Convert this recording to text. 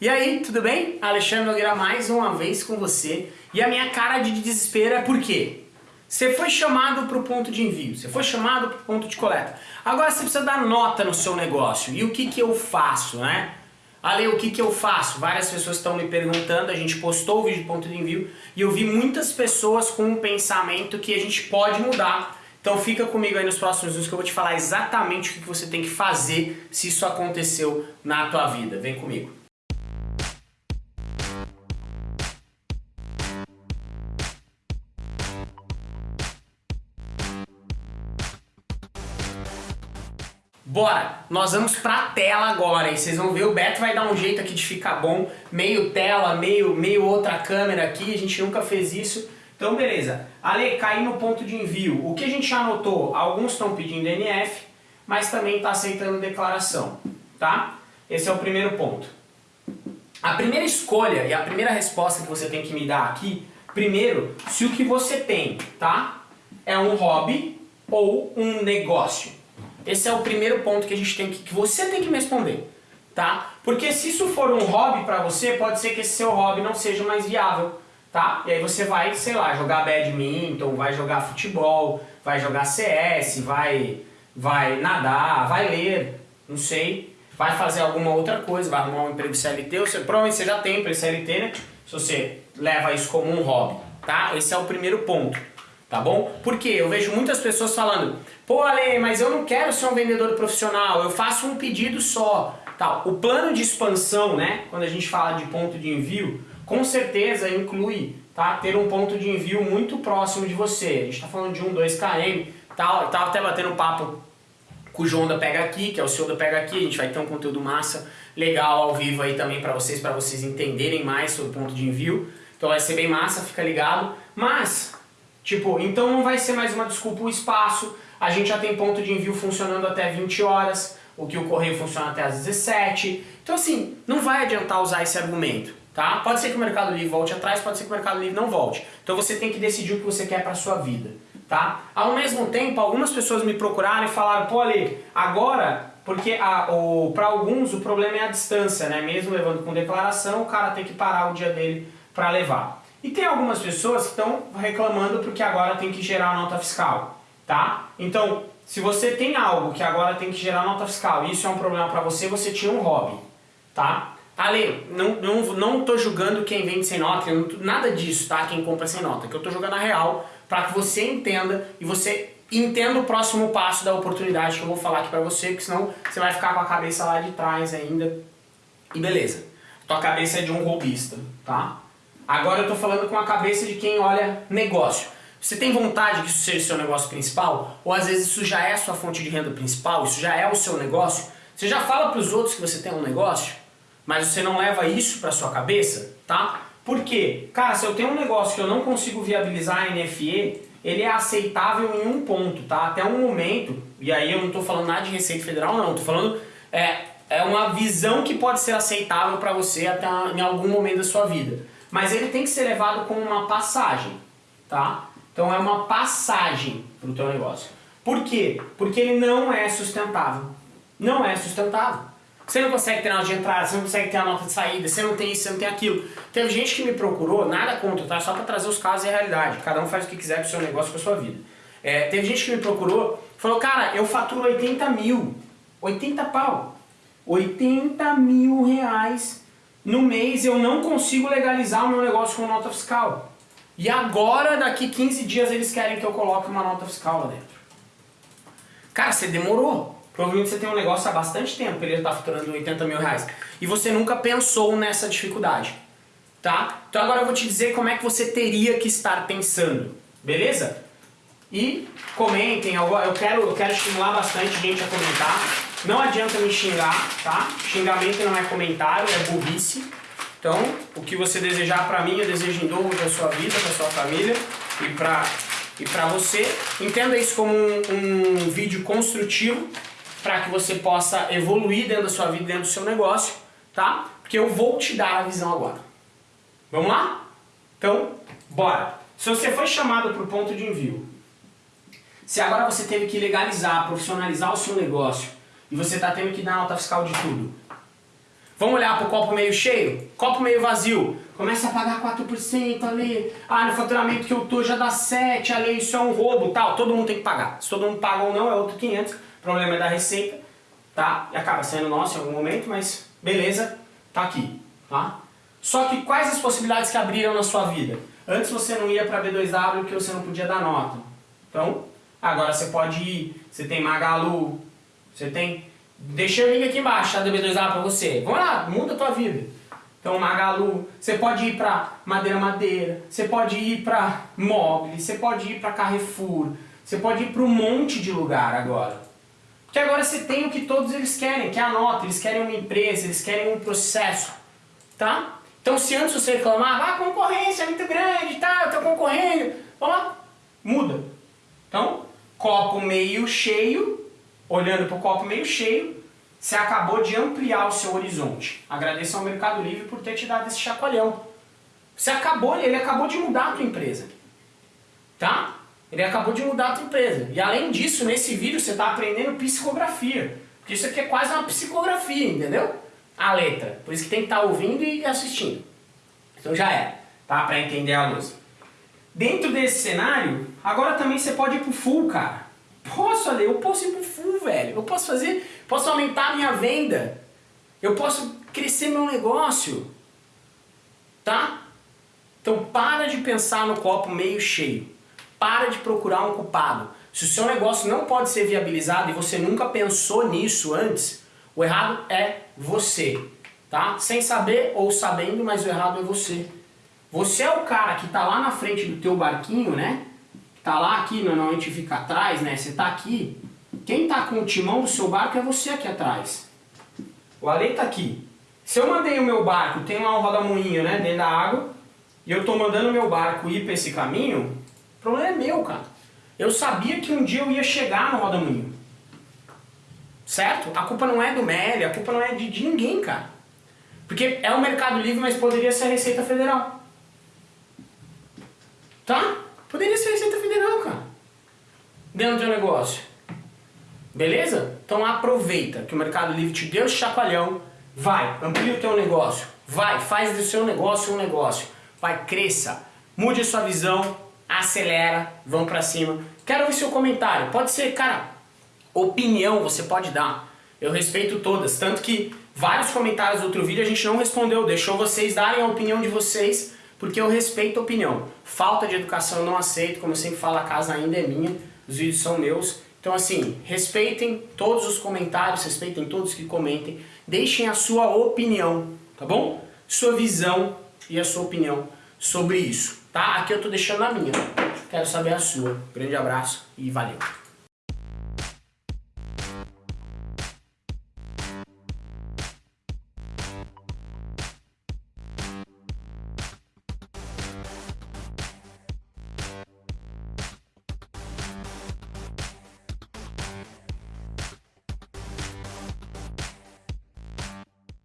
E aí, tudo bem? Alexandre Nogueira mais uma vez com você. E a minha cara de desespero é por quê? Você foi chamado para o ponto de envio, você foi chamado para o ponto de coleta. Agora você precisa dar nota no seu negócio. E o que, que eu faço, né? Ale, o que, que eu faço? Várias pessoas estão me perguntando, a gente postou o vídeo de ponto de envio e eu vi muitas pessoas com um pensamento que a gente pode mudar. Então fica comigo aí nos próximos vídeos que eu vou te falar exatamente o que, que você tem que fazer se isso aconteceu na tua vida. Vem comigo. Bora! Nós vamos pra tela agora e vocês vão ver, o Beto vai dar um jeito aqui de ficar bom, meio tela, meio, meio outra câmera aqui, a gente nunca fez isso. Então beleza, Ale, cair no ponto de envio, o que a gente já anotou? Alguns estão pedindo NF, mas também está aceitando declaração, tá? Esse é o primeiro ponto. A primeira escolha e a primeira resposta que você tem que me dar aqui, primeiro, se o que você tem, tá? É um hobby ou um negócio. Esse é o primeiro ponto que a gente tem que, que você tem que me responder, tá? Porque se isso for um hobby para você, pode ser que esse seu hobby não seja mais viável, tá? E aí você vai, sei lá, jogar badminton, vai jogar futebol, vai jogar CS, vai, vai nadar, vai ler, não sei, vai fazer alguma outra coisa, vai arrumar um emprego CLT, você, provavelmente você já tem emprego CLT, né? Se você leva isso como um hobby, tá? Esse é o primeiro ponto tá bom? Porque eu vejo muitas pessoas falando, pô Ale, mas eu não quero ser um vendedor profissional, eu faço um pedido só. Tal. O plano de expansão, né, quando a gente fala de ponto de envio, com certeza inclui tá, ter um ponto de envio muito próximo de você. A gente está falando de 1, 2 km, tal, tá até batendo papo com o João da Pega Aqui, que é o senhor da Pega Aqui, a gente vai ter um conteúdo massa, legal ao vivo aí também para vocês, para vocês entenderem mais sobre o ponto de envio. Então vai ser bem massa, fica ligado. Mas Tipo, então não vai ser mais uma desculpa o espaço, a gente já tem ponto de envio funcionando até 20 horas, o que o correio funciona até às 17. Então assim, não vai adiantar usar esse argumento, tá? Pode ser que o Mercado Livre volte atrás, pode ser que o Mercado Livre não volte. Então você tem que decidir o que você quer para sua vida, tá? Ao mesmo tempo, algumas pessoas me procuraram e falaram, pô Ale, agora, porque para alguns o problema é a distância, né? Mesmo levando com declaração, o cara tem que parar o dia dele para levar. E tem algumas pessoas que estão reclamando porque agora tem que gerar nota fiscal, tá? Então, se você tem algo que agora tem que gerar nota fiscal e isso é um problema para você, você tinha um hobby, tá? Ale, não, não, não tô julgando quem vende sem nota, nada disso, tá? Quem compra sem nota, que eu tô jogando a real para que você entenda e você entenda o próximo passo da oportunidade que eu vou falar aqui para você, porque senão você vai ficar com a cabeça lá de trás ainda. E beleza, tua cabeça é de um robista, tá? Agora eu estou falando com a cabeça de quem olha negócio. Você tem vontade que isso seja o seu negócio principal? Ou às vezes isso já é a sua fonte de renda principal? Isso já é o seu negócio? Você já fala para os outros que você tem um negócio? Mas você não leva isso para sua cabeça? Tá? Por quê? Cara, se eu tenho um negócio que eu não consigo viabilizar a NFE, ele é aceitável em um ponto, tá? Até um momento, e aí eu não estou falando nada de Receita Federal não, estou falando é, é uma visão que pode ser aceitável para você até em algum momento da sua vida mas ele tem que ser levado como uma passagem, tá? Então é uma passagem para o teu negócio. Por quê? Porque ele não é sustentável. Não é sustentável. Você não consegue ter nota de entrada, você não consegue ter a nota de saída, você não tem isso, você não tem aquilo. Teve gente que me procurou, nada contra, tá? Só para trazer os casos e a realidade. Cada um faz o que quiser com o seu negócio, com a sua vida. É, teve gente que me procurou, falou, cara, eu faturo 80 mil. 80 pau. 80 mil reais no mês eu não consigo legalizar o meu negócio com nota fiscal. E agora, daqui 15 dias, eles querem que eu coloque uma nota fiscal lá dentro. Cara, você demorou. Provavelmente você tem um negócio há bastante tempo, ele está faturando 80 mil reais. E você nunca pensou nessa dificuldade. Tá? Então agora eu vou te dizer como é que você teria que estar pensando. Beleza? E comentem, eu quero, eu quero estimular bastante gente a comentar. Não adianta me xingar, tá? Xingamento não é comentário, é burrice. Então, o que você desejar pra mim, eu desejo em dobro pra sua vida, pra sua família e pra, e pra você. Entenda isso como um, um vídeo construtivo para que você possa evoluir dentro da sua vida, dentro do seu negócio, tá? Porque eu vou te dar a visão agora. Vamos lá? Então, bora! Se você foi chamado para o ponto de envio, se agora você teve que legalizar, profissionalizar o seu negócio, e você está tendo que dar nota fiscal de tudo. Vamos olhar para o copo meio cheio? Copo meio vazio. Começa a pagar 4% ali. Ah, no faturamento que eu tô já dá 7, ali isso é um roubo, tal. Todo mundo tem que pagar. Se todo mundo paga ou não é outro 500. O problema é da receita, tá? E acaba sendo nosso em algum momento, mas beleza, tá aqui, tá? Só que quais as possibilidades que abriram na sua vida? Antes você não ia para B2W porque você não podia dar nota. Então, agora você pode ir, você tem Magalu, você tem Deixa o link aqui embaixo, tá? Do B2A pra você. Vamos lá, muda a tua vida. Então, Magalu, você pode ir pra Madeira Madeira, você pode ir pra Mobile, você pode ir pra Carrefour, você pode ir pra um monte de lugar agora. Porque agora você tem o que todos eles querem, que é a nota, eles querem uma empresa, eles querem um processo, tá? Então, se antes você reclamava, ah, a concorrência é muito grande, tá, eu tô concorrendo, vamos lá, muda. Então, copo meio cheio, olhando para o copo meio cheio, você acabou de ampliar o seu horizonte. Agradeça ao Mercado Livre por ter te dado esse chacoalhão. Você acabou, ele acabou de mudar a tua empresa. Tá? Ele acabou de mudar a tua empresa. E além disso, nesse vídeo você está aprendendo psicografia. Porque isso aqui é quase uma psicografia, entendeu? A letra. Por isso que tem que estar tá ouvindo e assistindo. Então já é, tá? Para entender a luz. Dentro desse cenário, agora também você pode ir pro full, cara. Posso, Ale, eu posso ir pro full, velho. Eu posso fazer, posso aumentar a minha venda. Eu posso crescer meu negócio. Tá? Então para de pensar no copo meio cheio. Para de procurar um culpado. Se o seu negócio não pode ser viabilizado e você nunca pensou nisso antes, o errado é você. Tá? Sem saber ou sabendo, mas o errado é você. Você é o cara que está lá na frente do teu barquinho, né? Tá lá aqui, normalmente fica atrás, né? Você tá aqui. Quem tá com o timão do seu barco é você aqui atrás. O Ale tá aqui. Se eu mandei o meu barco, tem lá um rodamuinho, né, dentro da água, e eu tô mandando o meu barco ir para esse caminho, o problema é meu, cara. Eu sabia que um dia eu ia chegar no rodamuinho. Certo? A culpa não é do Meli, a culpa não é de, de ninguém, cara. Porque é o Mercado Livre, mas poderia ser a Receita Federal. Tá? Poderia ser Receita Federal, cara. Dentro do teu negócio. Beleza? Então aproveita que o Mercado Livre te deu esse chacoalhão. Vai, amplia o teu negócio. Vai, faz do seu negócio um negócio. Vai, cresça. Mude a sua visão. Acelera. Vamos pra cima. Quero ver seu comentário. Pode ser, cara, opinião você pode dar. Eu respeito todas. Tanto que vários comentários do outro vídeo a gente não respondeu. Deixou vocês darem a opinião de vocês porque eu respeito a opinião. Falta de educação eu não aceito, como eu sempre falo, a casa ainda é minha, os vídeos são meus. Então assim, respeitem todos os comentários, respeitem todos que comentem, deixem a sua opinião, tá bom? Sua visão e a sua opinião sobre isso, tá? Aqui eu tô deixando a minha, quero saber a sua. Grande abraço e valeu!